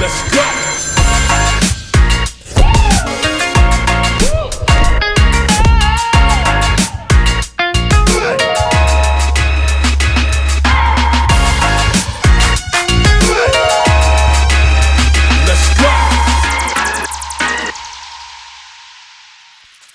Let's go.